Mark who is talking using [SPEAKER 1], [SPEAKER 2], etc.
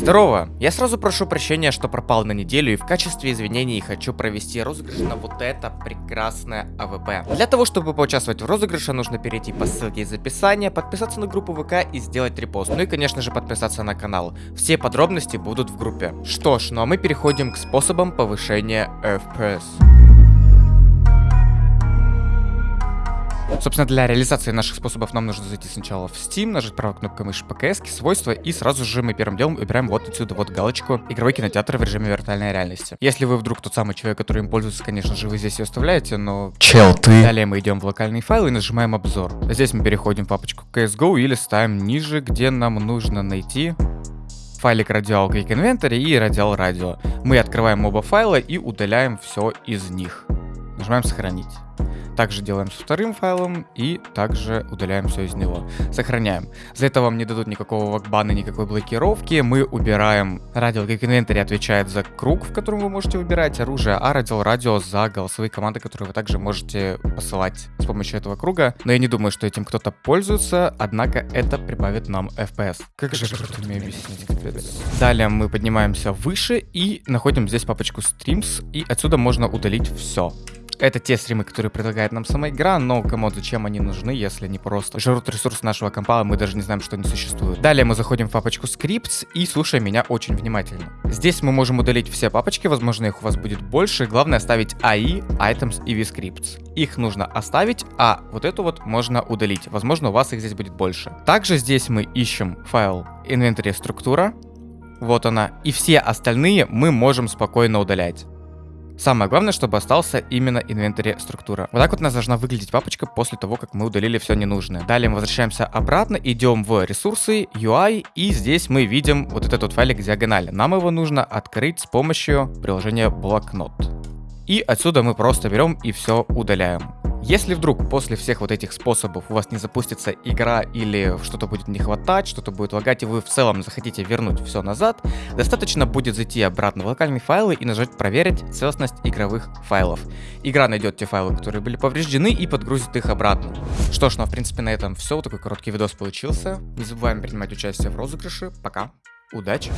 [SPEAKER 1] Здорово! Я сразу прошу прощения, что пропал на неделю и в качестве извинений хочу провести розыгрыш на вот это прекрасное AWP. Для того, чтобы поучаствовать в розыгрыше, нужно перейти по ссылке из описания, подписаться на группу ВК и сделать репост. Ну и, конечно же, подписаться на канал. Все подробности будут в группе. Что ж, ну а мы переходим к способам повышения FPS. Собственно, для реализации наших способов нам нужно зайти сначала в Steam, нажать правой кнопкой мыши ПКС, свойства, и сразу же мы первым делом выбираем вот отсюда вот галочку «Игровой кинотеатр в режиме виртуальной реальности». Если вы вдруг тот самый человек, который им пользуется, конечно же, вы здесь ее оставляете, но...
[SPEAKER 2] Чел, ты...
[SPEAKER 1] Далее мы идем в локальный файл и нажимаем обзор. Здесь мы переходим в папочку CSGO или ставим ниже, где нам нужно найти файлик радиал Geek Inventory и радиал радио. Мы открываем оба файла и удаляем все из них. Нажимаем сохранить. Также делаем со вторым файлом и также удаляем все из него. Сохраняем. За это вам не дадут никакого вакбана, никакой блокировки. Мы убираем радио как инвентарь отвечает за круг, в котором вы можете выбирать оружие, а радио радио за голосовые команды, которые вы также можете посылать с помощью этого круга. Но я не думаю, что этим кто-то пользуется, однако это прибавит нам FPS. Как же круто мне объяснить, капец. Далее мы поднимаемся выше и находим здесь папочку Streams, и отсюда можно удалить все. Это те стримы, которые предлагает нам сама игра, но кому зачем они нужны, если они просто жрут ресурс нашего компа, а мы даже не знаем, что они существуют. Далее мы заходим в папочку Scripts и слушаем меня очень внимательно. Здесь мы можем удалить все папочки, возможно их у вас будет больше, главное оставить AI, Items и vScripts. Их нужно оставить, а вот эту вот можно удалить, возможно у вас их здесь будет больше. Также здесь мы ищем файл Inventory структура, вот она, и все остальные мы можем спокойно удалять. Самое главное, чтобы остался именно инвентарь структура. Вот так вот у нас должна выглядеть папочка после того, как мы удалили все ненужное. Далее мы возвращаемся обратно, идем в ресурсы, UI, и здесь мы видим вот этот вот файлик диагонали. Нам его нужно открыть с помощью приложения блокнот. И отсюда мы просто берем и все удаляем. Если вдруг после всех вот этих способов у вас не запустится игра или что-то будет не хватать, что-то будет лагать, и вы в целом захотите вернуть все назад, достаточно будет зайти обратно в локальные файлы и нажать «Проверить целостность игровых файлов». Игра найдет те файлы, которые были повреждены, и подгрузит их обратно. Что ж, ну а в принципе на этом все. Такой короткий видос получился. Не забываем принимать участие в розыгрыше. Пока. Удачи!